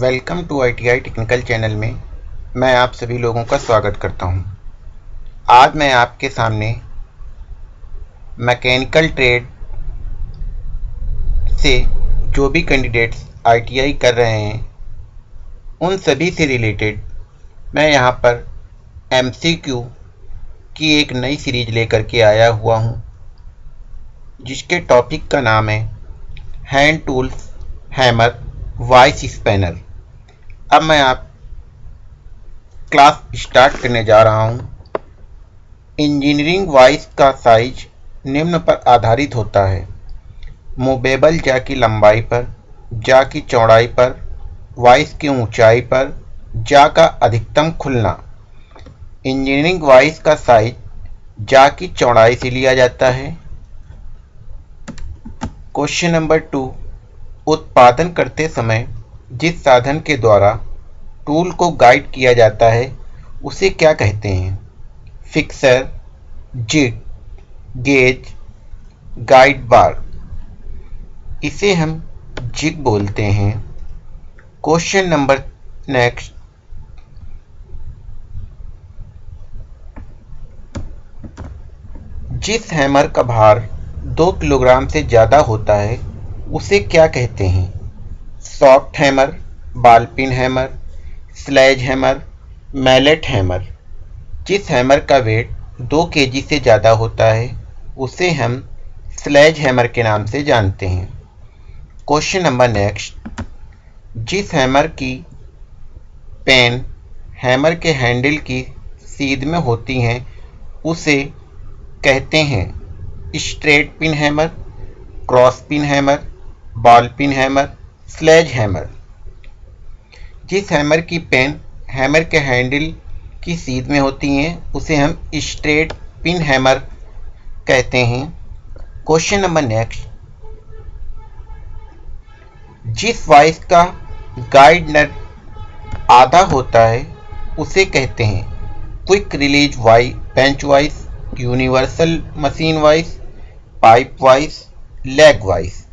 Welcome to I T I technical channel में मैं आप सभी लोगों का स्वागत करता हूँ। आज मैं आपके सामने मैकेनिकल ट्रेड से जो भी कैंडिडेट्स आईटीआई कर रहे हैं उन सभी से रिलेटेड मैं यहाँ पर एमसीक्यू की एक नई सीरीज़ लेकर के आया हुआ हूँ, जिसके टॉपिक का नाम है hand tools hammer vice spanner अब मैं आप क्लास स्टार्ट करने जा रहा हूँ। इंजीनियरिंग वॉइस का साइज़ निम्न पर आधारित होता है। मूवेबल जा की लंबाई पर जा की चौड़ाई पर वॉइस की ऊंचाई पर जा का अधिकतम खुलना। इंजीनियरिंग वॉइस का साइज़ जा की चौड़ाई से लिया जाता है। क्वेश्चन नंबर टू उत्पादन करते समय जिस साधन के द्वारा टूल को गाइड किया जाता है, उसे क्या कहते हैं? Fixture jig gauge guide bar इसे हम जिग बोलते हैं। क्वेश्चन नंबर नेक्स्ट जिस हैमर का भार दो किलोग्राम से ज़्यादा होता है, उसे क्या कहते हैं? Soft hammer ball pin hammer, sledge hammer, mallet hammer. जिस हैमर का वेट दो केजी से ज़्यादा होता है, उसे हम स्लेज हैमर के नाम से जानते हैं। Question number next. जिस हैमर की पेन हैमर के हैंडल की सीध में होती हैं, उसे कहते हैं straight peen hammer, cross peen hammer ball peen hammer sledge hammer जिस हैमर की पेन हैमर के हैंडल की सीध में होती हैं, उसे हम स्ट्रेट पिन हैमर कहते हैं। क्वेश्चन नंबर नेक्स्ट जिस वाइस का गाइड नट आधा होता है, उसे कहते हैं। Quick release vice bench vice universal machine vice pipe vice leg vice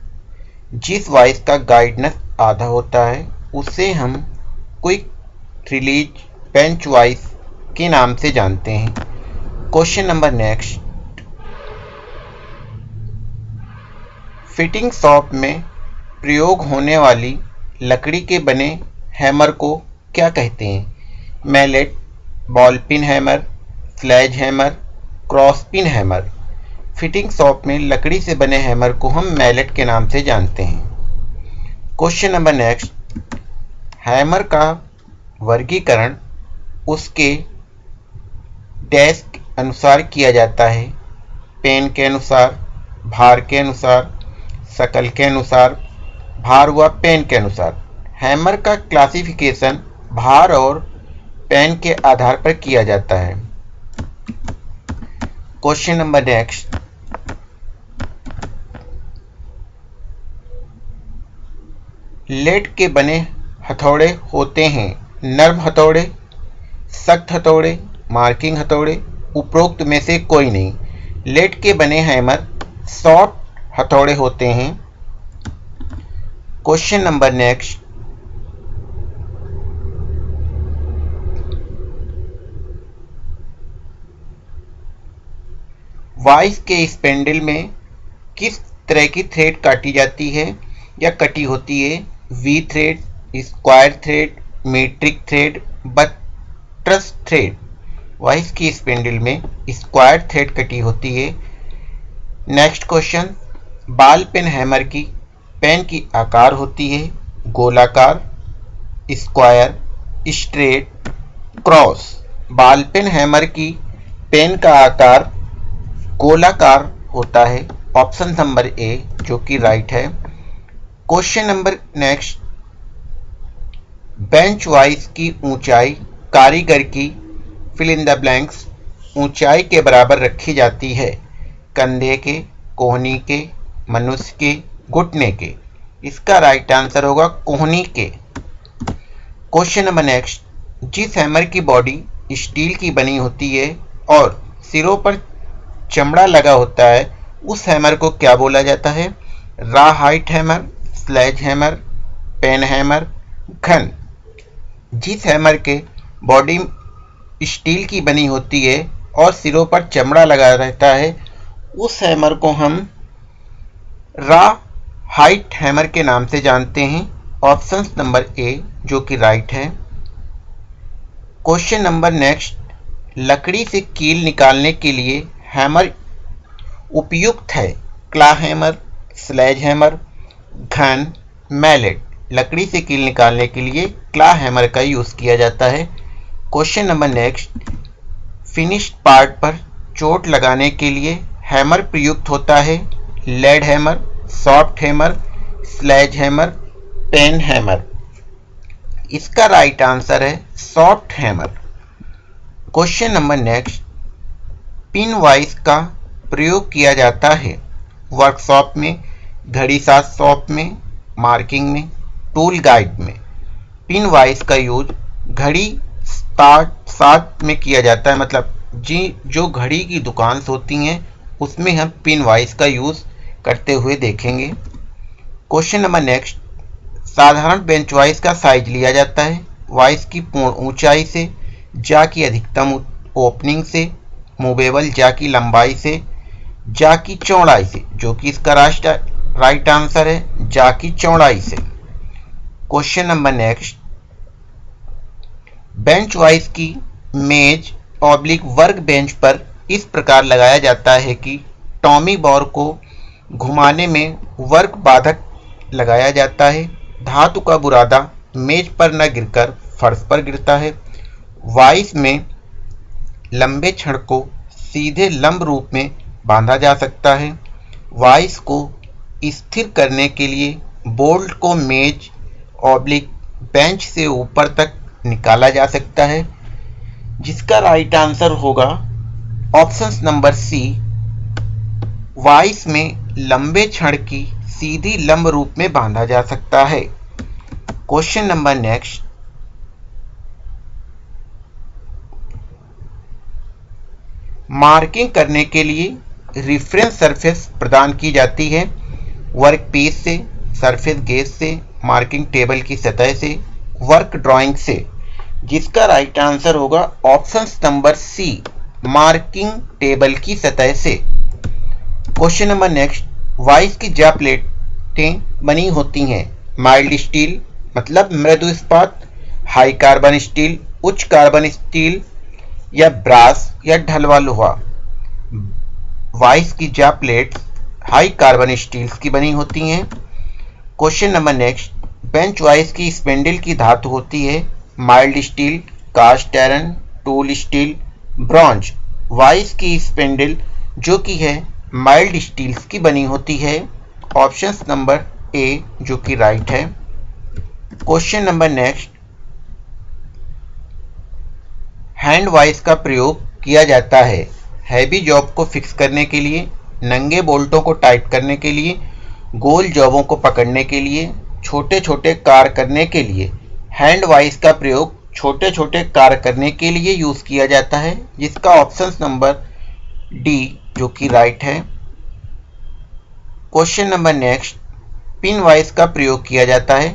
जिस वॉइस का गाइडनेस आधा होता है, उसे हम क्विक रिलीज़ बेंच वॉइस के नाम से जानते हैं। Question number next. Fitting shop में प्रयोग होने वाली लकड़ी के बने हैमर को क्या कहते हैं? Mallet, ball pin hammer sledge hammer, cross pin hammer. Fitting shop में लकड़ी से बने हैमर को हम मैलेट के नाम से जानते हैं। क्वेश्चन नंबर नेक्स्ट हैमर का वर्गीकरण उसके डैश अनुसार किया जाता है। पेन के अनुसार, भार के अनुसार, शकल के अनुसार, भार व पेन के अनुसार। हैमर का क्लासिफिकेशन भार और पेन के आधार पर किया जाता है। क्वेश्चन नंबर नेक्स्ट लेड के बने हथौड़े होते हैं। नर्म हथौड़े, सख्त हथौड़े, मार्किंग हथौड़े उपरोक्त में से कोई नहीं। लेड के बने हैमर सॉफ्ट हथौड़े होते हैं। Question number next. वाइस के स्पेंडल में किस तरह की थ्रेड काटी जाती है या कटी होती है? V thread square thread metric thread buttress thread vice की स्पेंडल में स्क्वायर थ्रेड कटी होती है। Next question ball pein hammer की पेन की आकार होती है। गोलाकार square straight cross ball pein hammer की पेन का आकार गोलाकार होता है। ऑप्शन नंबर ए जो कि राइट है। Question number next. Bench vice की ऊंचाई कारीगर की फिल इन द ब्लैंक्स ऊंचाई के बराबर रखी जाती है। कंधे के, कोहनी के, मनुष्य के, घुटने के। इसका राइट आंसर होगा कोहनी के। Question number next. जिस हैमर की बॉडी स्टील की बनी होती है और सिरों पर चमड़ा लगा होता है, उस हैमर को क्या बोला जाता है? Rawhide hammer sledge hammer pein hammer घन जिस हैमर के बॉडी स्टील की बनी होती है और सिरों पर चमड़ा लगा रहता है, उस हैमर को हम रा हाइट हैमर के नाम से जानते हैं। ऑप्शन नंबर ए जो कि राइट है। क्वेश्चन नंबर नेक्स्ट लकड़ी से कील निकालने के लिए हैमर उपयुक्त है। क्ला हैमर स्लेज हैमर घन मैलेट, लकड़ी से कील निकालने के लिए क्ला हैमर का यूज़ किया जाता है। Question number next finished part पर चोट लगाने के लिए हैमर प्रयुक्त होता है। Lead hammer, soft hammer, sledge hammer, pein hammer. इसका राइट आंसर है soft hammer. Question number next, pin vice का प्रयोग किया जाता है। वर्कशॉप में घड़ी साथ शॉप में मार्किंग में टूल गाइड में। पिन वाइज का यूज़ घड़ी स्टार्ट साथ में किया जाता है। मतलब जी, जो घड़ी की दुकान होती हैं, उसमें हम पिन वाइज का यूज़ करते हुए देखेंगे। क्वेश्चन नंबर नेक्स्ट साधारण बेंच वाइज का साइज़ लिया जाता है। वाइस की पूर्ण ऊंचाई से, जा की अधिकतम ओपनिंग से मूवेबल जा की लंबाई से, जा की चौड़ाई से, जो कि इसका राष्ट्र राइट आंसर है जा की चौड़ाई से। Question number next bench vice की मेज ऑब्लिक वर्क बेंच पर इस प्रकार लगाया जाता है कि टॉमी बॉर को घुमाने में वर्क बाधक लगाया जाता है। धातु का बुरादा मेज पर न गिरकर फर्श पर गिरता है। वाइस में लंबे क्षण को सीधे लंब रूप में बांधा जा सकता है। वाइस को स्थिर करने के लिए बोल्ट को मेज ऑब्लिक बेंच से ऊपर तक निकाला जा सकता है, जिसका राइट आंसर होगा ऑप्शन नंबर सी वाइस में लंबे क्षण की सीधी लंब रूप में बांधा जा सकता है। क्वेश्चन नंबर नेक्स्ट मार्किंग करने के लिए रिफरेंस सरफेस प्रदान की जाती है। वर्क पीस से सरफेस गेज से मार्किंग टेबल की सतह से वर्क ड्राइंग से। जिसका राइट आंसर होगा option number C marking table की सतह से। क्वेश्चन नंबर नेक्स्ट वाइस की जा प्लेटें बनी होती हैं। माइल्ड स्टील मतलब मृदु इस्पात हाई कार्बन स्टील उच्च कार्बन स्टील या ब्रास या ढलवा लोहा वाइस की जा प्लेट हाई कार्बन स्टील्स की बनी होती हैं। Question number next bench vice की स्पेंडल की धातु होती है mild steel cast iron tool steel bronze vice की स्पेंडल जो कि है माइल्ड स्टील्स की बनी होती है। ऑप्शन नंबर ए जो कि राइट है। Question number next hand vice का प्रयोग किया जाता है। हैवी जॉब को फिक्स करने के लिए नंगे बोल्टों को टाइट करने के लिए, गोल जॉबों को पकड़ने के लिए छोटे छोटे कार करने के लिए। हैंड वाइस का प्रयोग छोटे छोटे कार करने के लिए यूज़ किया जाता है, जिसका ऑप्शन नंबर डी, जो कि राइट है। Question number next, pin vice का प्रयोग किया जाता है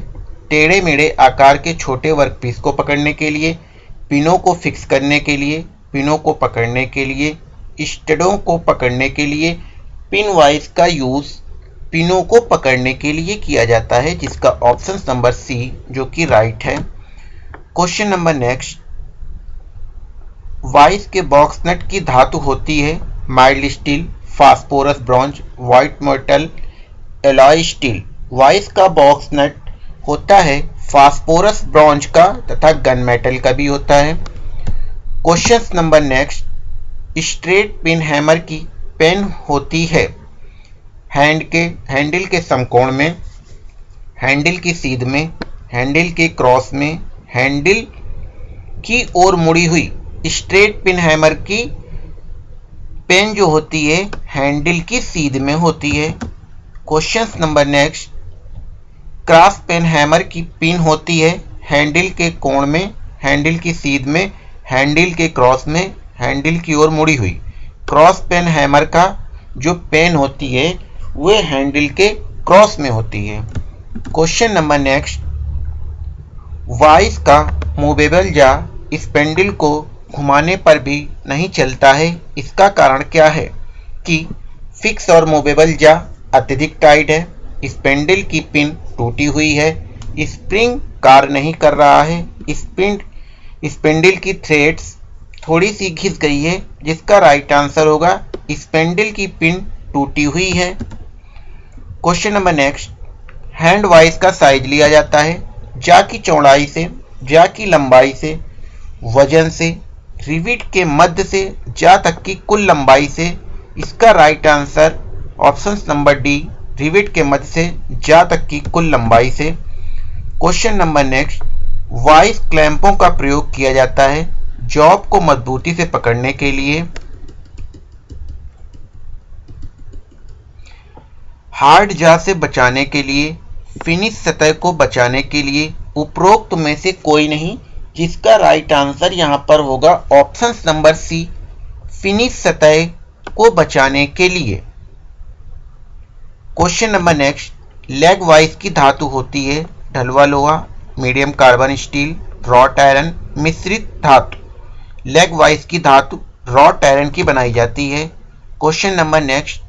टेढ़े मेढ़े आकार के छोटे वर्कपीस को पकड़ने के लिए, पिनों को फिक्स करने के लिए, पिनों को पकड़ने के लिए, स्टडों को पकड़ने के लिए पिन वाइज का यूज़ पिनों को पकड़ने के लिए किया जाता है, जिसका ऑप्शन नंबर सी जो कि राइट है। क्वेश्चन नंबर नेक्स्ट वाइस के बॉक्स नट की धातु होती है mild steel phosphorus bronze white metal alloy steel vice का बॉक्स नट होता है फास्फोरस ब्रॉन्ज का तथा गन मेटल का भी होता है। Question number next straight pin hammer की पेन होती है। हैंड के, हैंडल के समकोण में, हैंडल की सीध में, हैंडल के क्रॉस में, हैंडल की ओर मुड़ी हुई स्ट्रेट पिन हैमर की पेन जो होती है, हैंडल की सीध में होती है। Question number next cross pein hammer की पिन होती है, हैंडल के कोण में, हैंडल की सीध में, हैंडल के क्रॉस में, हैंडल की ओर मुड़ी हुई। क्रॉस पेन हैमर का जो पेन होती है वह हैंडल के क्रॉस में होती है। Question number next. वाइस का मूवेबल जा स्पेंडल को घुमाने पर भी नहीं चलता है। इसका कारण क्या है कि फिक्स और मूवेबल जा अत्यधिक टाइट है। स्पेंडल की पिन टूटी हुई है। स्प्रिंग कार्य नहीं कर रहा है। स्पिंड स्पेंडल की थ्रेड्स थोड़ी सी घिस गई है, जिसका राइट आंसर होगा स्पेंडल की पिन टूटी हुई है। Question number next hand vice का साइज़ लिया जाता है, जा की चौड़ाई से, जा की लंबाई से, वज़न से रिविट के मध्य से, जा तक की कुल लंबाई से, इसका right answer option number D rivet के मध्य से, जा तक की कुल लंबाई से। क्वेश्चन नंबर नेक्स्ट वाइस क्लैंपों का प्रयोग किया जाता है जॉब को मजबूती से पकड़ने के लिए हार्ड जा से बचाने के लिए, फिनिश सतह को बचाने के लिए उपरोक्त में से कोई नहीं, जिसका राइट आंसर यहाँ पर होगा ऑप्शन नंबर सी फिनिश सतह को बचाने के लिए। Question number next leg vice की धातु होती है ढलवा लोहा medium carbon steel wrought iron मिश्रित धातु। लेग वाइज की धातु रॉट आयरन की बनाई जाती है। Question number next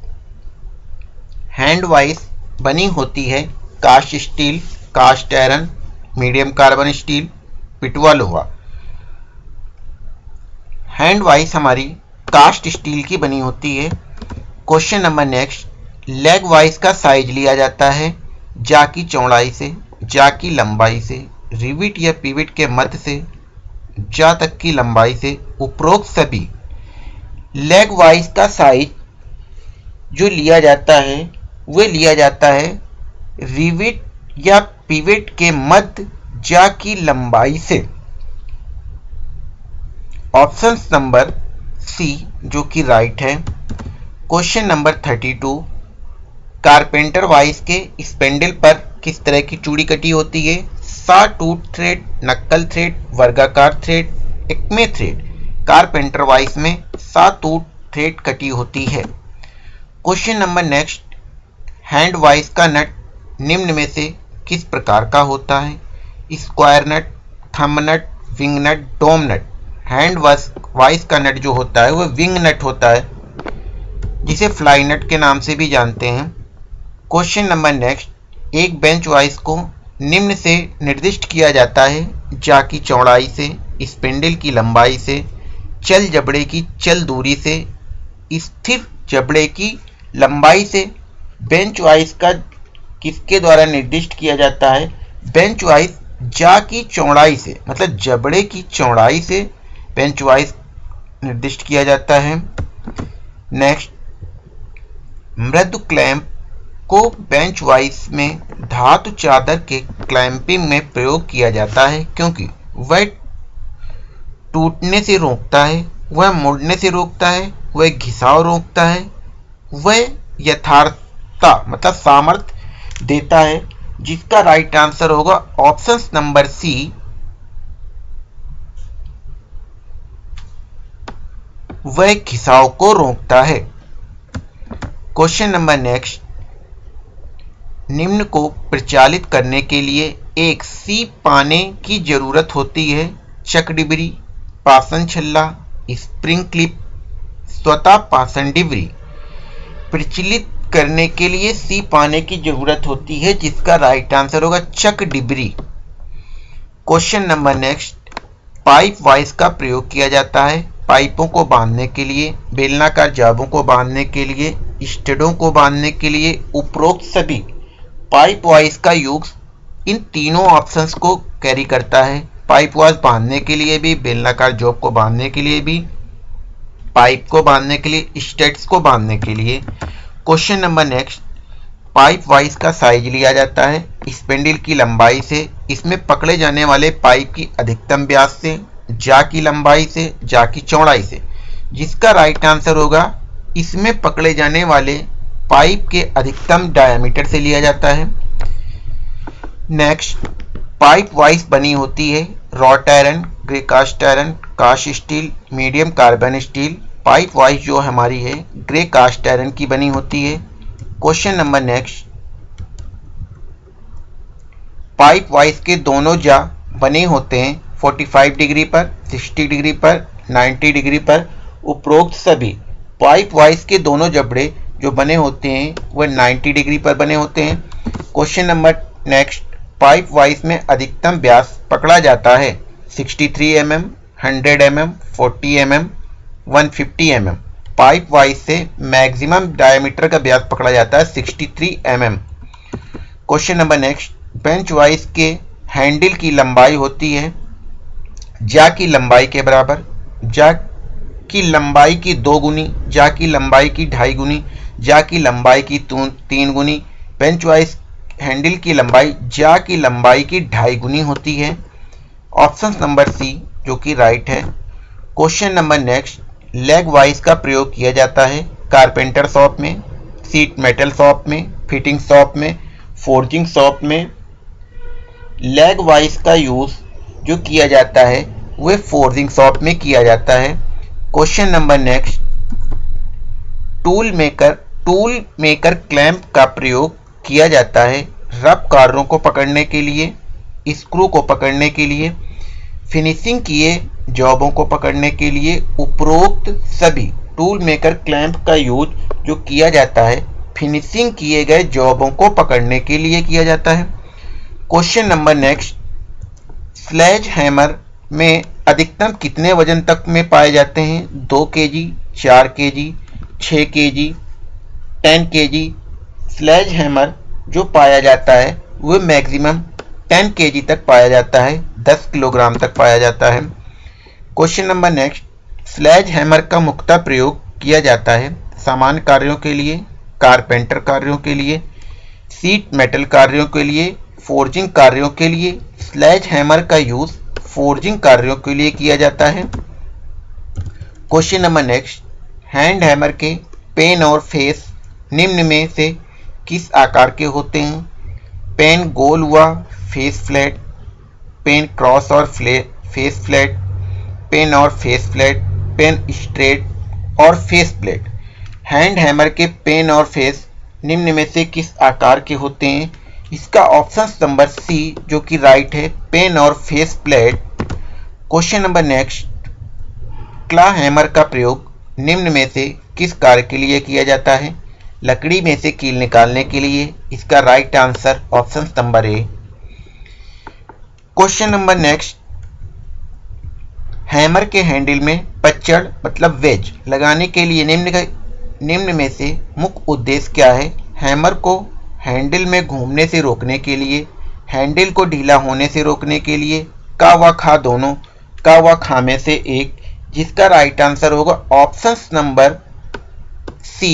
hand vice बनी होती है cast steel cast iron medium carbon steel पिटवा लोहा। हैंड वाइज हमारी कास्ट स्टील की बनी होती है। Question number next leg vice का साइज़ लिया जाता है जा की चौड़ाई से जा की लंबाई से रिविट या पिविट के मध्य से जा तक की लंबाई से उपरोक्त सभी लेग वाइज का साइज़ जो लिया जाता है, वह लिया जाता है रिविट या पिविट के मध्य जा की लंबाई से। ऑप्शन नंबर सी जो कि राइट है। Question number thirty two carpenter vice के स्पेंडल पर किस तरह की चूड़ी कटी होती है? सा टूट थ्रेड नक्कल थ्रेड वर्गाकार thread acme thread carpenter vice में सा टूट थ्रेड कटी होती है। Question number next, hand vice का नट निम्न में से किस प्रकार का होता है? Square nut thumb nut, wing nut, dome nut. Hand vice का नट जो होता है वह विंग नट होता है, जिसे फ्लाई नट के नाम से भी जानते हैं। क्वेश्चन नंबर नेक्स्ट एक बेंच वाइज को निम्न से निर्दिष्ट किया जाता है जा की चौड़ाई से, स्पेंडल की लंबाई से, चल जबड़े की चल दूरी से, स्थिर जबड़े की लंबाई से। बेंच वाइज का किसके द्वारा निर्दिष्ट किया जाता है? बेंच वाइस जा की चौड़ाई से मतलब जबड़े की चौड़ाई से बेंच वाइज निर्दिष्ट किया जाता है। नेक्स्ट, मृदु क्लैंप को बेंच वाइज में धातु चादर के क्लैंपिंग में प्रयोग किया जाता है, क्योंकि वह टूटने से रोकता है, वह मुड़ने से रोकता है, वह घिसाव रोकता है, वह यथार्थता मतलब सामर्थ्य देता है, जिसका राइट आंसर होगा ऑप्शन नंबर सी वह घिसाव को रोकता है। क्वेश्चन नंबर नेक्स्ट निम्न को प्रचालित करने के लिए एक सी पाने की ज़रूरत होती है। चक डिबरी पासन छल्ला, स्प्रिंग क्लिप, स्वतः पासन डिबरी। प्रचलित करने के लिए सी पाने की ज़रूरत होती है, जिसका राइट आंसर होगा चक डिबरी question number next pipe vice का प्रयोग किया जाता है। पाइपों को बांधने के लिए, बेलनाकार जाबों को बांधने के लिए, स्टडों को बांधने के लिए उपरोक्त सभी। पाइप वाइज का यूज़ इन तीनों ऑप्शंस को कैरी करता है। पाइप वाइज बांधने के लिए भी, बेलनाकार जॉब को बांधने के लिए भी, पाइप को बांधने के लिए, स्टेट्स को बांधने के लिए। Question number next, pipe vice का साइज़ लिया जाता है। स्पेंडिल की लंबाई से, इसमें पकड़े जाने वाले पाइप की अधिकतम व्यास से, जा की लंबाई से, जा की चौड़ाई से। जिसका राइट आंसर होगा, इसमें पकड़े जाने वाले पाइप के अधिकतम डायमीटर से लिया जाता है। नेक्स्ट पाइप वाइज बनी होती है। Wrought iron grey cast iron cast steel medium carbon steel pipe vice जो हमारी है ग्रे कास्ट आयरन की बनी होती है। Question number next pipe vice के दोनों जा बने होते हैं 45 डिग्री पर 60 डिग्री पर 90 डिग्री पर, उपरोक्त सभी। पाइप वाइज के दोनों जबड़े जो बने होते हैं वह 90 डिग्री पर बने होते हैं। Question number next pipe vice में अधिकतम व्यास पकड़ा जाता है। 63 M M hundred M M forty M M one fifty M M pipe vice से मैक्सिमम डायमीटर का व्यास पकड़ा जाता है 63 M M question number next bench vice के हैंडल की लंबाई होती है जा की लंबाई के बराबर, जा की लंबाई की दो गुनी, जा की लंबाई की ढाई गुनी जा की लंबाई की तीन गुनी पेंच वाइज हैंडल की लंबाई जा की लंबाई की ढाई गुनी होती है। ऑप्शन नंबर सी जो कि राइट है। Question number next leg vice का प्रयोग किया जाता है कारपेंटर शॉप में सीट मेटल शॉप में फिटिंग शॉप में फोर्जिंग शॉप में। लेग वाइज का यूज़ जो किया जाता है, वह फोर्जिंग शॉप में किया जाता है। Question number next tool maker tool maker clamp का प्रयोग किया जाता है रब कार्यों को पकड़ने के लिए, स्क्रू को पकड़ने के लिए, फिनिशिंग किए जॉबों को पकड़ने के लिए उपरोक्त सभी टूल मेकर क्लैंप का यूज़ जो किया जाता है, फिनिशिंग किए गए जॉबों को पकड़ने के लिए किया जाता है। Question number next. Sledge hammer में अधिकतम कितने वज़न तक में पाए जाते हैं? दो के जी चार के जी छः के जी टेन के जी स्लेज हैमर जो पाया जाता है वह मैक्सिमम 10 के जी तक पाया जाता है 10 किलोग्राम तक पाया जाता है। Question number next sledge hammer का मुख्य प्रयोग किया जाता है सामान्य कार्यों के लिए कारपेंटर कार्यों के लिए सीट मेटल कार्यों के लिए फोर्जिंग कार्यों के लिए स्लेज हैमर का यूज़ फोर्जिंग कार्यों के लिए किया जाता है। Question number next hand hammer के पेन और फेस निम्न में से किस आकार के होते हैं? पेन गोल हुआ फेस फ्लैट पेन क्रॉस और फेस फ्लैट पेन और फेस फ्लैट पेन स्ट्रेट और फेस प्लेट हैंड हैमर के पेन और फेस निम्न में से किस आकार के होते हैं? इसका ऑप्शन नंबर सी जो कि राइट है पेन और face plate question number next claw hammer का प्रयोग निम्न में से किस कार्य के लिए किया जाता है? लकड़ी में से कील निकालने के लिए इसका right answer option number A question number next hammer के हैंडल में पच्चड़ मतलब वेज लगाने के लिए निम्न निम्न में से मुख्य उद्देश्य क्या है? हैमर को हैंडल में घूमने से रोकने के लिए हैंडल को ढीला होने से रोकने के लिए का व खा दोनों का व खा में से एक, जिसका राइट आंसर होगा ऑप्शन नंबर सी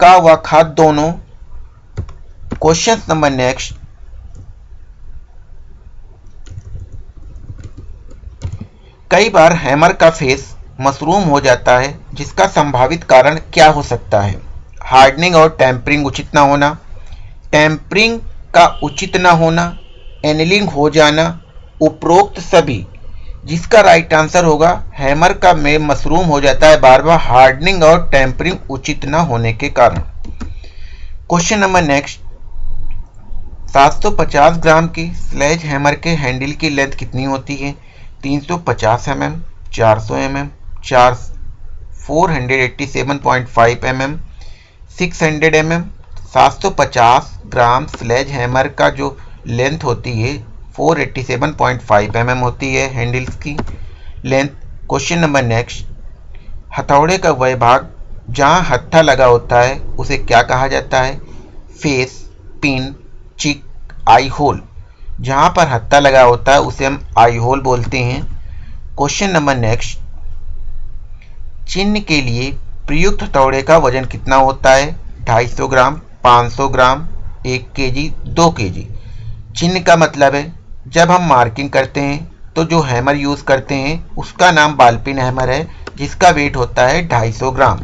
का व खाद दोनों? क्वेश्चन नंबर नेक्स्ट कई बार हैमर का फेस मशरूम हो जाता है, जिसका संभावित कारण क्या हो सकता है? हार्डनिंग और टैंपरिंग उचित ना होना। टैंपरिंग का उचित ना होना एनिलिंग हो जाना, उपरोक्त सभी जिसका राइट आंसर होगा हैमर का में मशरूम हो जाता है बार बार हार्डनिंग और टेम्परिंग उचित न होने के कारण। क्वेश्चन नंबर नेक्स्ट 750 ग्राम की स्लेज हैमर के हैंडल की लेंथ कितनी होती है? 350 एम एम चार सौ एम एम चार four hundred eighty seven point five M M six hundred M M सात सौ पचास ग्राम स्लेज हैमर का जो लेंथ होती है 487.5 mm होती है हैंडल्स की। लेंथ क्वेश्चन नंबर नेक्स्ट हथौड़े का वह भाग, जहाँ हत्था लगा होता है, उसे क्या कहा जाता है? फेस पिन चिक आई होल जहाँ पर हत्था लगा होता है, उसे हम आई होल बोलते हैं। क्वेश्चन नंबर नेक्स्ट चिन्ह के लिए प्रयुक्त हथौड़े का वज़न कितना होता है? 250 ग्राम 500 ग्राम, एक के जी दो के जी चिन्ह का मतलब है जब हम मार्किंग करते हैं तो जो हैमर यूज़ करते हैं, उसका नाम बालपिन हैमर है, जिसका वेट होता है 250 ग्राम।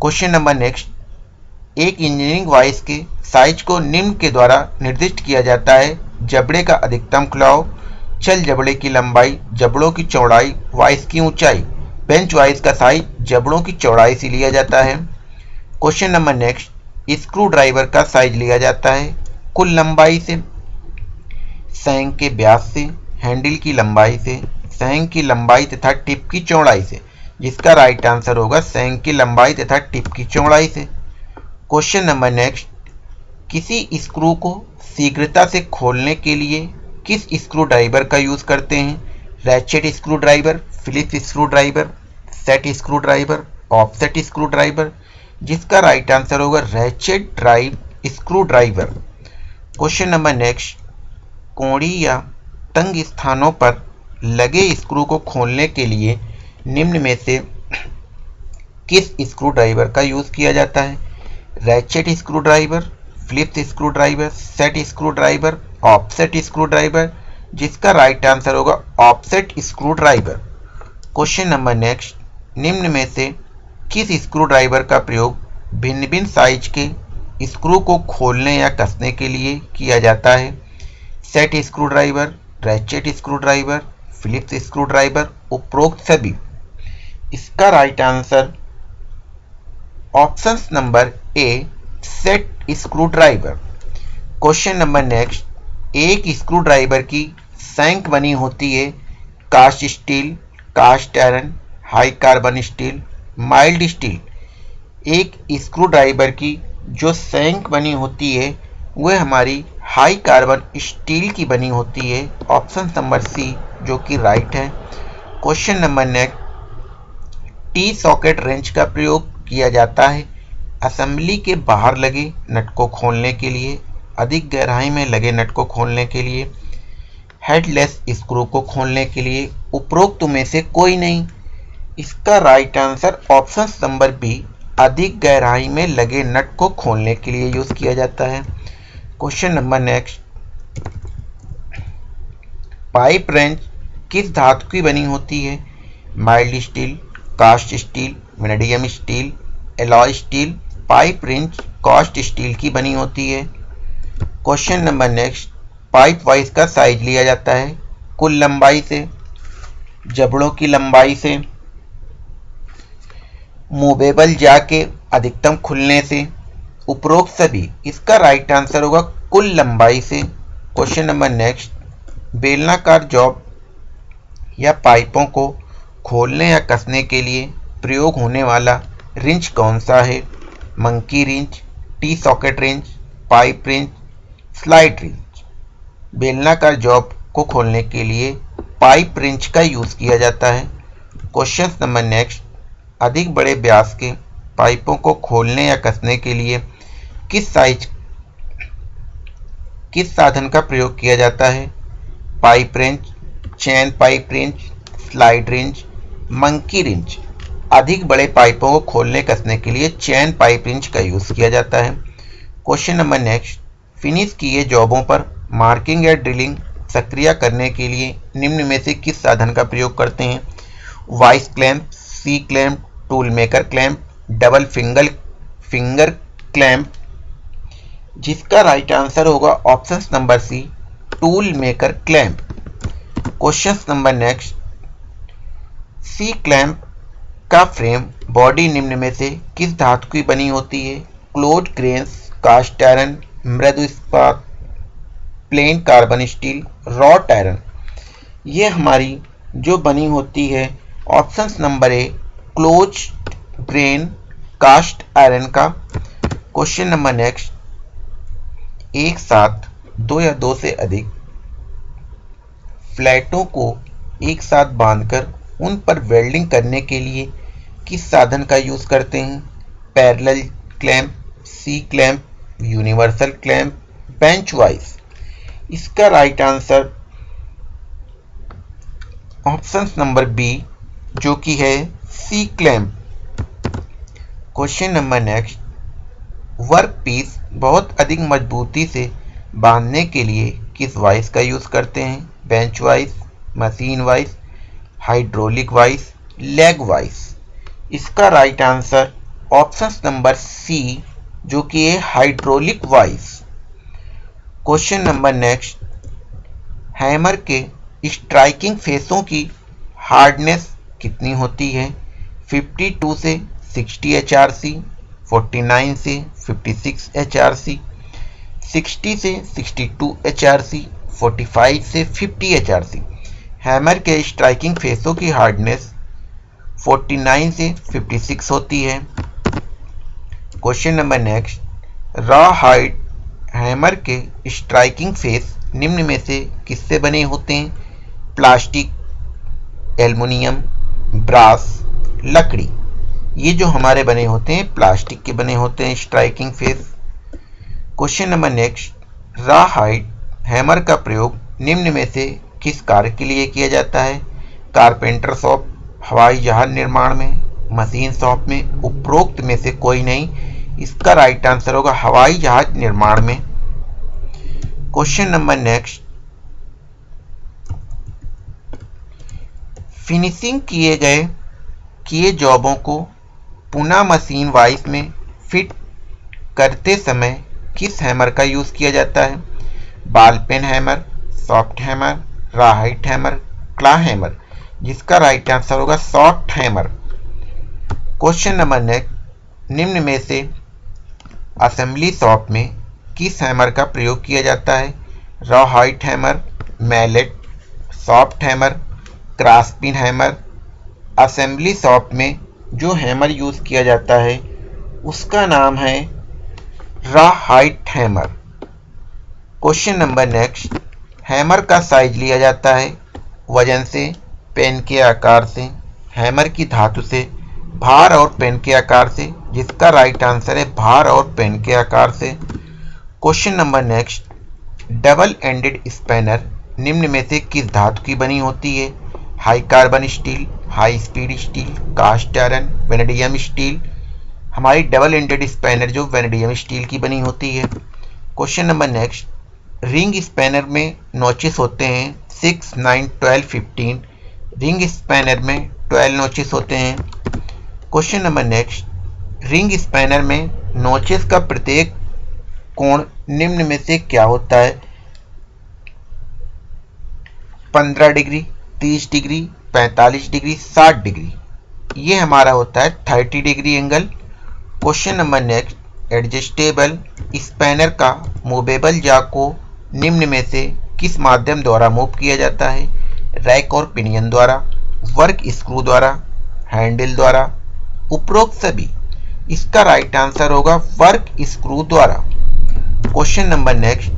क्वेश्चन नंबर नेक्स्ट एक इंजीनियरिंग वाइस के साइज़ को निम्न के द्वारा निर्दिष्ट किया जाता है। जबड़े का अधिकतम खुलाव, चल जबड़े की लंबाई, जबड़ों की चौड़ाई वाइस की ऊंचाई। बेंच वाइस का साइज़ जबड़ों की चौड़ाई से लिया जाता है। Question number next screw driver का साइज़ लिया जाता है। कुल लंबाई से सैंग के व्यास से, हैंडल की लंबाई से, सैंग की लंबाई तथा टिप की चौड़ाई से। जिसका राइट आंसर होगा सैंग की लंबाई तथा टिप की चौड़ाई से। क्वेश्चन नंबर नेक्स्ट किसी स्क्रू को शीघ्रता से खोलने के लिए किस स्क्रू ड्राइवर का यूज़ करते हैं? Ratchet screwdriver Phillips screwdriver set screwdriver offset screwdriver जिसका राइट आंसर होगा ratchet drive screwdriver question number next कोड़ी या तंग स्थानों पर लगे स्क्रू को खोलने के लिए निम्न में से किस स्क्रू ड्राइवर का यूज़ किया जाता है? Ratchet screwdriver Phillips screwdriver set screwdriver offset screwdriver जिसका राइट आंसर होगा offset screwdriver question number next, निम्न में से किस स्क्रू ड्राइवर का प्रयोग भिन्न भिन्न साइज़ के स्क्रू को खोलने या कसने के लिए किया जाता है? Set screwdriver ratchet screwdriver Phillips screwdriver उपरोक्त सभी। इसका right answer option number A set screwdriver question number next एक स्क्रू ड्राइवर की सैंक बनी होती है cast steel cast iron high carbon steel mild steel एक स्क्रू ड्राइवर की जो सैंक बनी होती है, वह हमारी हाई कार्बन स्टील की बनी होती है, ऑप्शन नंबर सी, जो कि राइट है। Question number next, T socket wrench का प्रयोग किया जाता है असेंबली के बाहर लगे नट को खोलने के लिए, अधिक गहराई में लगे नट को खोलने के लिए, हेडलेस स्क्रू को खोलने के लिए, उपरोक्त में से कोई नहीं। इसका right answer option number B, अधिक गहराई में लगे नट को खोलने के लिए यूज़ किया जाता है। Question number next. Pipe wrench किस धातु की बनी होती है? Mild steel, cast steel vanadium steel, alloy steel. Pipe wrench cast steel की बनी होती है। Question number next. Pipe vise का साइज़ लिया जाता है कुल लंबाई से, जबड़ों की लंबाई से, मूवेबल जाके अधिकतम खुलने से। उपरोक्त सभी। इसका राइट आंसर होगा कुल लंबाई से। क्वेश्चन नंबर नेक्स्ट बेलनाकार जॉब या पाइपों को खोलने या कसने के लिए प्रयोग होने वाला रिंच कौन सा है? Monkey wrench T socket wrench pipe wrench slide wrench बेलनाकार जॉब को खोलने के लिए पाइप रिंच का यूज़ किया जाता है। क्वेश्चन नंबर नेक्स्ट अधिक बड़े व्यास के पाइपों को खोलने या कसने के लिए किस साइज़, किस साधन का प्रयोग किया जाता है? Pipe wrench chain pipe wrench slide wrench monkey wrench अधिक बड़े पाइपों को खोलने, कसने के लिए चैन पाइप रिंच का यूज़ किया जाता है। Question number next. फिनिश किए जॉबों पर मार्किंग या ड्रिलिंग सक्रिय करने के लिए निम्न में से किस साधन का प्रयोग करते हैं? Vise clamp, C clamp, tool maker clamp, double finger finger clamp जिसका राइट आंसर होगा option number C tool maker clamp question number next C clamp का फ्रेम बॉडी निम्न में से किस धातु की बनी होती है? क्लोज ग्रेन्स कास्ट आयरन मृदु इस्पात plain carbon steel wrought iron ये हमारी जो बनी होती है option number A close grain cast iron का. क्वेश्चन नंबर नेक्स्ट एक साथ दो या दो से अधिक फ्लैटों को एक साथ बांधकर उन पर वेल्डिंग करने के लिए किस साधन का यूज़ करते हैं? Parallel clamp, C clamp, universal clamp, bench vise. इसका right answer option number B, जो कि है C clamp. Question number next. Workpiece बहुत अधिक मजबूती से बांधने के लिए किस वाइस का यूज़ करते हैं? Bench vise, machine vise, hydraulic vise, leg vise. इसका right answer option number C जो कि है hydraulic vise. Question number next hammer के स्ट्राइकिंग फेसों की हार्डनेस कितनी होती है? 52 से 60 एचआरसी आर सी फोर्टी से 56 एच आर सी सिक्सटी से 62 एच आर सी 45 से 50 एचआरसी। हैमर के स्ट्राइकिंग फेसों की हार्डनेस 49 से 56 होती है। Question number next, rawhide hammer के स्ट्राइकिंग फेस निम्न में से किससे बने होते हैं? प्लास्टिक, एल्युमिनियम, ब्रास, लकड़ी। ये जो हमारे बने होते हैं, प्लास्टिक के बने होते हैं striking face question number next rawhide hammer का प्रयोग निम्न में से किस कार्य के लिए किया जाता है? कारपेंटर शॉप हवाई जहाज़ निर्माण में मशीन शॉप में, उपरोक्त में से कोई नहीं। इसका राइट आंसर होगा हवाई जहाज़ निर्माण में। क्वेश्चन नंबर नेक्स्ट फिनिशिंग किए गए, किए जॉबों को पुनः मशीन वाइस में फिट करते समय किस हैमर का यूज़ किया जाता है? Ball peen hammer, soft hammer, right hammer, claw hammer, जिसका राइट आंसर होगा soft hammer. Question number next निम्न में से असेंबली शॉप में किस हैमर का प्रयोग किया जाता है? Rawhide hammer mallet soft hammer cross pin hammer assembly shop में जो हैमर यूज़ किया जाता है, उसका नाम है rawhide hammer question number next hammer का साइज़ लिया जाता है, वज़न से पेन के आकार से हैमर की धातु से, भार और पेन के आकार से, जिसका राइट आंसर है भार और पेन के आकार से. Question number next double ended spanner निम्न में से किस धातु की बनी होती है? High carbon steel high speed steel, cast iron, vanadium steel. हमारी डबल एंडेड स्पैनर जो वेनेडियम स्टील की बनी होती है। Question number next. Ring spanner में नोचिस होते हैं six, nine, twelve, fifteen. Ring spanner में ट्वेल्व नोचिस होते हैं। Question number next. Ring spanner में नोचेस का प्रत्येक कोण निम्न में से क्या होता है? 15 डिग्री 30 डिग्री 45 डिग्री 60 डिग्री। ये हमारा होता है 30 degree angle. Question number next, adjustable spanner का मूवेबल जाक को निम्न में से किस माध्यम द्वारा मूव किया जाता है? रैक और पिनियन द्वारा, वर्क स्क्रू द्वारा, हैंडल द्वारा, उपरोक्त सभी। इसका राइट आंसर होगा वर्क स्क्रू द्वारा। Question number next,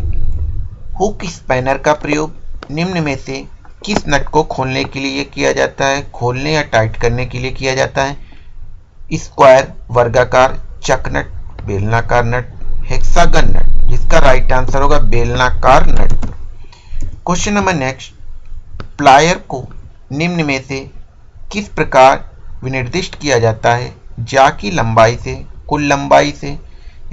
hook spanner का प्रयोग निम्न में से किस नट को खोलने के लिए किया जाता है? खोलने या टाइट करने के लिए किया जाता है। स्क्वायर, वर्गाकार चक नट बेलनाकार नट, हेक्सागन नट, जिसका राइट आंसर होगा बेलनाकार nut. Question number next plier को निम्न में से किस प्रकार विनिर्दिष्ट किया जाता है? जा की लंबाई से, कुल लंबाई से,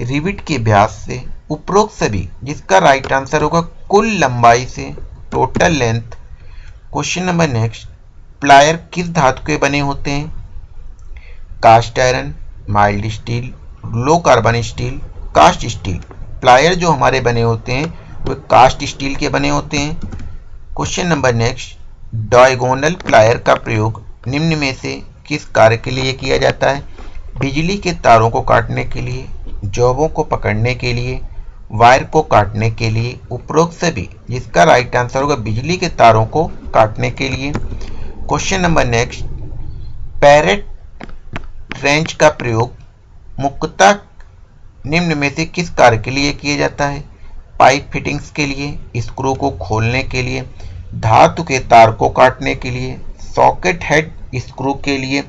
रिविट के व्यास से, उपरोक्त सभी, जिसका राइट आंसर होगा कुल लंबाई से total length question number next plier किस धातु के बने होते हैं? Cast iron mild steel low carbon steel cast steel plier जो हमारे बने होते हैं, वो कास्ट स्टील के बने होते हैं। Question number next diagonal plier का प्रयोग निम्न में से किस कार्य के लिए किया जाता है? बिजली के तारों को काटने के लिए, जॉबों को पकड़ने के लिए वायर को काटने के लिए उपरोक्त सभी जिसका राइट आंसर होगा बिजली के तारों को काटने के लिए। Question number next parrot wrench का प्रयोग मुख्यतः निम्न में से किस कार्य के लिए किया जाता है? पाइप फिटिंग्स के लिए स्क्रू को खोलने के लिए, धातु के तार को काटने के लिए सॉकेट हेड स्क्रू के लिए।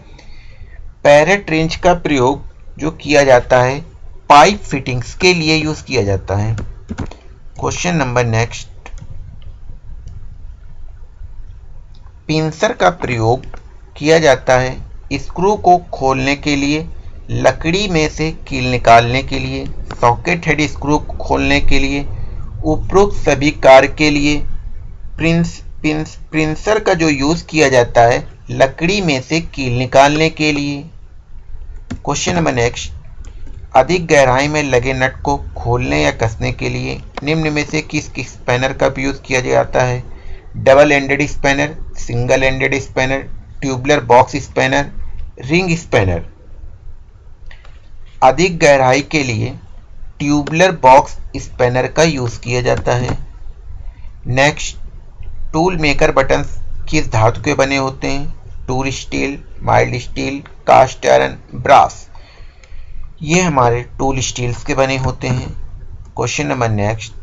पैरेट रेंज का प्रयोग जो किया जाता है पाइप फिटिंग्स के लिए यूज़ किया जाता है। Question number next. पिंसर का प्रयोग किया जाता है स्क्रू को खोलने के लिए, लकड़ी में से कील निकालने के लिए, सॉकेट हेड स्क्रू खोलने के लिए, उपरोक्त सभी कार्य के लिए। प्रिंस, पिंस, प्रिंसर का जो यूज़ किया जाता है, लकड़ी में से कील निकालने के लिए। Question number next. अधिक गहराई में लगे नट को खोलने या कसने के लिए निम्न में से किस किस स्पैनर का यूज़ किया जाता है? Double ended spanner single ended spanner, tubular box spanner, ring spanner. अधिक गहराई के लिए ट्यूबलर बॉक्स स्पैनर का यूज़ किया जाता है। नेक्स्ट, टूल मेकर बटन किस धातु के बने होते हैं? Tool steel, mild steel, cast iron, brass. ये हमारे टूल स्टील्स के बने होते हैं। Question number next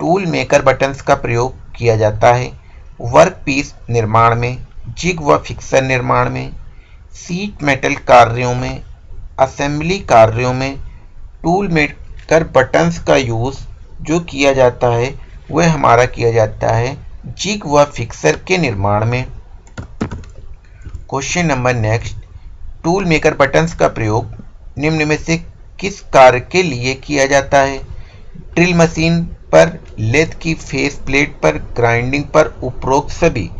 tool maker buttons का प्रयोग किया जाता है वर्क पीस निर्माण में जिग व फिक्सर निर्माण में सीट मेटल कार्यों में असेंबली कार्यों में टूल मेकर बटन्स का यूज़ जो किया जाता है, वह हमारा किया जाता है जिग व फिक्सर के निर्माण में। Question number next tool maker buttons का प्रयोग निम्न में से किस कार्य के लिए किया जाता है? ड्रिल मशीन पर, लेथ की फेस प्लेट पर, ग्राइंडिंग पर उपरोक्त सभी।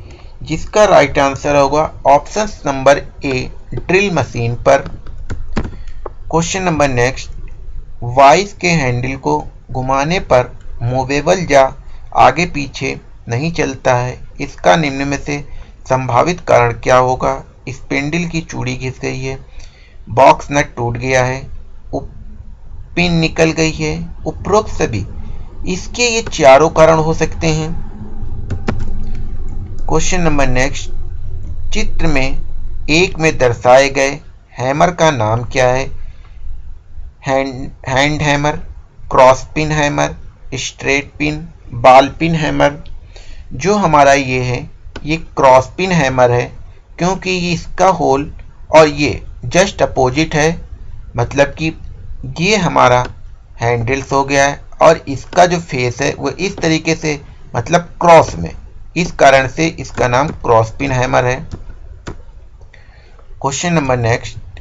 जिसका राइट आंसर होगा option number A drill machine पर। क्वेश्चन नंबर नेक्स्ट वाइस के हैंडल को घुमाने पर मूवेबल या आगे पीछे नहीं चलता है। इसका निम्न में से संभावित कारण क्या होगा? स्पेंडल की चूड़ी घिस गई है। बॉक्स नट टूट गया है पिन निकल गई है, उपरोक्त सभी। इसके ये चारों कारण हो सकते हैं। क्वेश्चन नंबर नेक्स्ट चित्र में एक में दर्शाए गए हैमर का नाम क्या है? Hand hammer cross pin hammer straight pin ball pin hammer जो हमारा ये है, ये क्रॉस पिन हैमर है, क्योंकि इसका होल और ये जस्ट अपोजिट है मतलब कि ये हमारा हैंडल्स हो गया है और इसका जो फेस है वो इस तरीके से मतलब क्रॉस में। इस कारण से इसका नाम क्रॉस पिन हैमर है। Question number next.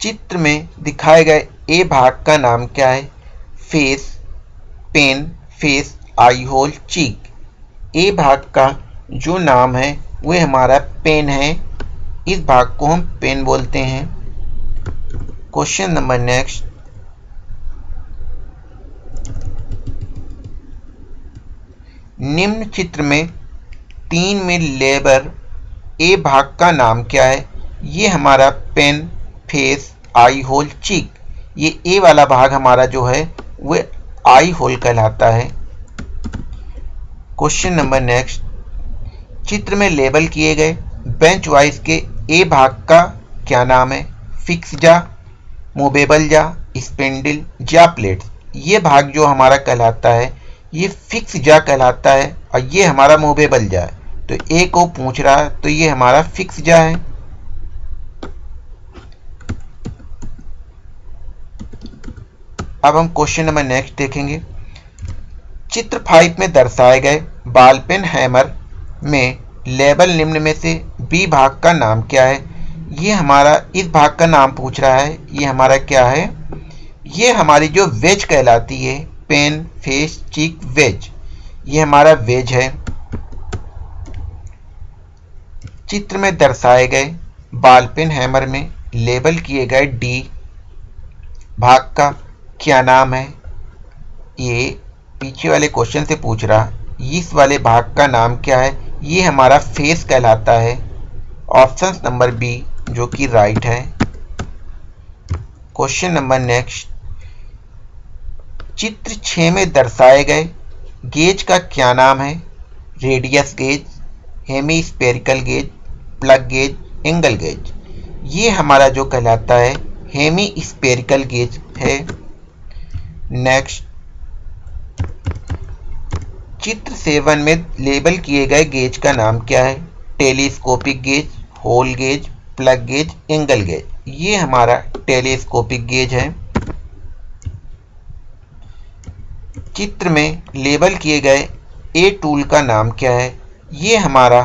चित्र में दिखाए गए ए भाग का नाम क्या है? Face, peen, face, eye hole, cheek. A भाग का जो नाम है वह हमारा पेन है। इस भाग को हम पेन बोलते हैं। क्वेश्चन नंबर नेक्स्ट निम्न चित्र में तीन में लेबर ए भाग का नाम क्या है? ये हमारा peen, face, eye hole, cheek. ये ए वाला भाग हमारा जो है वह आई होल कहलाता है। क्वेश्चन नंबर नेक्स्ट चित्र में लेबल किए गए। बेंच वाइज के ए भाग का क्या नाम है? फिक्स जा मोबेबल जा, स्पेंडल जा प्लेट ये भाग जो हमारा कहलाता है, ये फिक्स जा कहलाता है और ये हमारा मूवेबल जा है। तो ए को पूछ रहा है तो ये हमारा फिक्स जा है। अब हम क्वेश्चन नंबर नेक्स्ट देखेंगे। चित्र फाइव में दर्शाए गए बाल पेन हैमर में लेबल निम्न में से बी भाग का नाम क्या है? ये हमारा, इस भाग का नाम पूछ रहा है। ये हमारा क्या है? ये हमारी जो वेज कहलाती है, पेन, फेस चीक वेज। ये हमारा वेज है। चित्र में दर्शाए गए बाल पेन हैमर में लेबल किए गए डी भाग का क्या नाम है? ये पीछे वाले क्वेश्चन से पूछ रहा। इस वाले भाग का नाम क्या है? ये हमारा फेस कहलाता है। ऑप्शन नंबर बी जो कि राइट है। क्वेश्चन नंबर नेक्स्ट चित्र छ में दर्शाए गए गेज का क्या नाम है? Radius gauge hemispherical gauge plug gauge angle gauge ये हमारा जो कहलाता है हेमी स्पेरिकल गेज है। नेक्स्ट चित्र सेवन में लेबल किए गए गेज का नाम क्या है? Telescopic gauge, hole gauge, plug gauge, angle gauge. ये हमारा टेलीस्कोपिक गेज है। चित्र में लेबल किए गए ए टूल का नाम क्या है? ये हमारा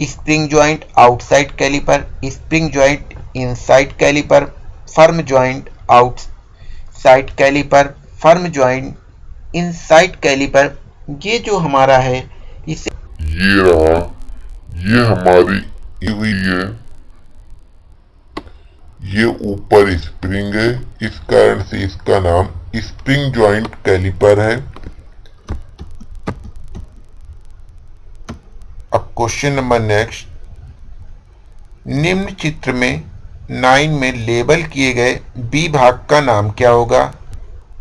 spring joint outside caliper, spring joint inside caliper, firm joint outside caliper, firm joint inside caliper ये जो हमारा है, इसे ये रहा, ये हमारी हुई है। ये ऊपर स्प्रिंग है, इस कारण से इसका नाम स्प्रिंग जॉइंट कैलिपर है। अब क्वेश्चन नंबर नेक्स्ट। निम्न चित्र में नाइन में लेबल किए गए बी भाग का नाम क्या होगा?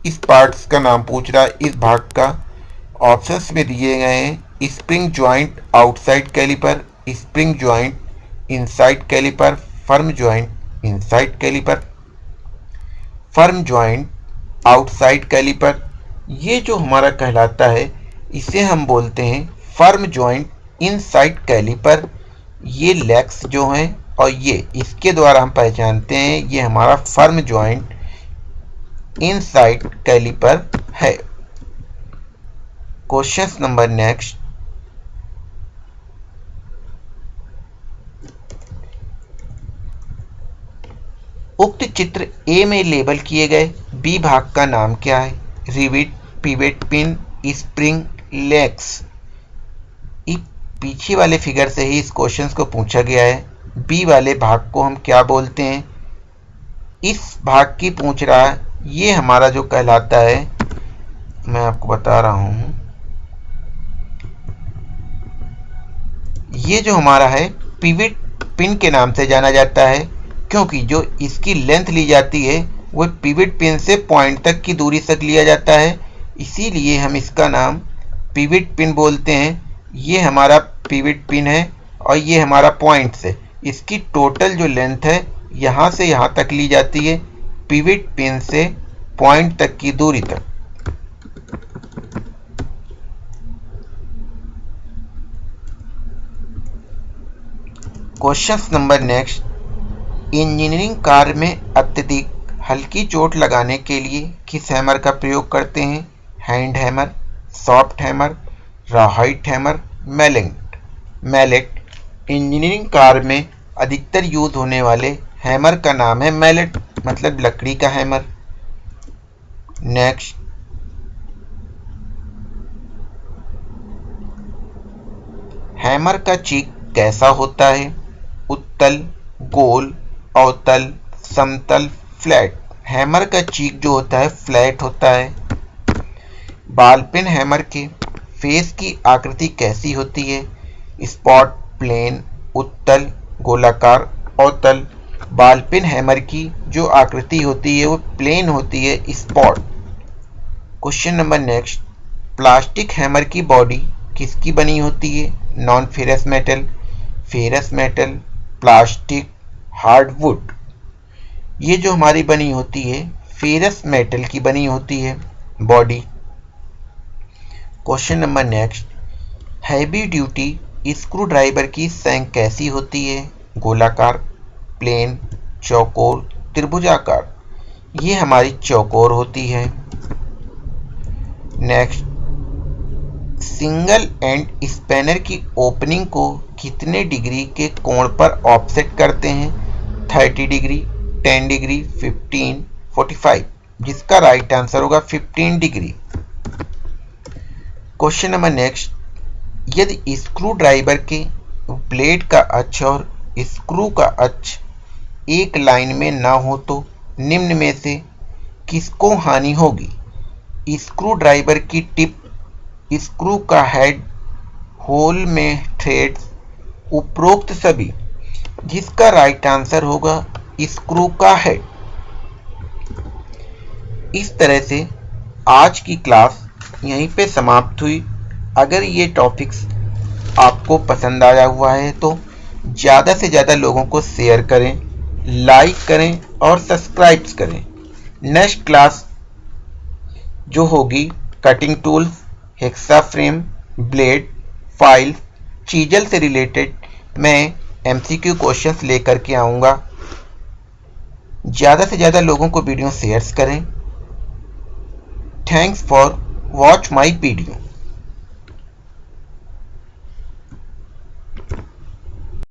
इस पार्ट्स का नाम पूछ रहा है, इस भाग का। ऑप्शंस में दिए गए हैं spring joint outside caliper spring joint inside caliper firm joint inside caliper firm joint outside caliper ये जो हमारा कहलाता है, इसे हम बोलते हैं फर्म ज्वाइंट इनसाइड कैलिपर ये लेग्स जो हैं और ये, इसके द्वारा हम पहचानते हैं, ये हमारा फर्म ज्वाइंट इनसाइड कैलिपर है। Question number next. उक्त चित्र ए में लेबल किए गए बी भाग का नाम क्या है? Rivet pivot pin spring legs पीछे वाले फिगर से ही इस क्वेश्चन को पूछा गया है। बी वाले भाग को हम क्या बोलते हैं? इस भाग की पूछ रहा है ये हमारा जो कहलाता है, मैं आपको बता रहा हूँ। ये जो हमारा है पिविट पिन के नाम से जाना जाता है, क्योंकि जो इसकी लेंथ ली जाती है वह पिविट पिन से पॉइंट तक की दूरी तक लिया जाता है। इसीलिए हम इसका नाम पिविट पिन बोलते हैं। ये हमारा पिविट पिन है और ये हमारा पॉइंट है। इसकी टोटल जो लेंथ है, यहाँ से यहाँ तक ली जाती है पिविट पिन से पॉइंट तक की दूरी तक। क्वेश्चन नंबर नेक्स्ट, इंजीनियरिंग कार्य में अत्यधिक हल्की चोट लगाने के लिए किस हैमर का प्रयोग करते हैं? Hand hammer, soft hammer rawhide hammer, mallet. Mallet, engineering कार्य में अधिकतर यूज़ होने वाले हैमर का नाम है मैलेट मतलब लकड़ी का हैमर। नेक्स्ट, हैमर का चीक कैसा होता है? उत्तल, गोल अवतल समतल फ्लैट हैमर का चीक जो होता है फ्लैट होता है। बाल पेन हैमर के फेस की आकृति कैसी होती है? स्पॉट प्लेन उत्तल, गोलाकार अवतल बाल पेन हैमर की जो आकृति होती है, वो प्लेन होती है spot question number next plastic hammer की बॉडी किसकी बनी होती है? Non ferrous metal ferrous metal plastic, hardwood. ये जो हमारी बनी होती है फेरस मेटल की बनी होती है body question number next heavy duty screwdriver की सैंक कैसी होती है? गोलाकार प्लेन चौकोर, त्रिभुजाकार। ये हमारी चौकोर होती है। नेक्स्ट सिंगल एंड स्पैनर की ओपनिंग को कितने डिग्री के कोण पर ऑफसेट करते हैं? 30 डिग्री 10 डिग्री 15 45 जिसका राइट आंसर होगा 15 डिग्री। क्वेश्चन नंबर नेक्स्ट यदि स्क्रू ड्राइवर के ब्लेड का अक्ष और स्क्रू का अक्ष एक लाइन में ना हो तो निम्न में से किसको हानि होगी? स्क्रू ड्राइवर की टिप स्क्रू का हेड होल में थ्रेड्स उपरोक्त सभी, जिसका राइट आंसर होगा स्क्रू का हेड इस तरह से आज की क्लास यहीं पे समाप्त हुई। अगर ये टॉपिक्स आपको पसंद आया हुआ है तो ज़्यादा से ज़्यादा लोगों को शेयर करें लाइक करें और सब्सक्राइब करें। नेक्स्ट क्लास जो होगी cutting tools hacksaw frame blade file chisel से रिलेटेड मैं एमसीक्यू क्वेश्चंस लेकर के आऊँगा। ज़्यादा से ज़्यादा लोगों को वीडियो शेयर्स करें। Thanks for watch my video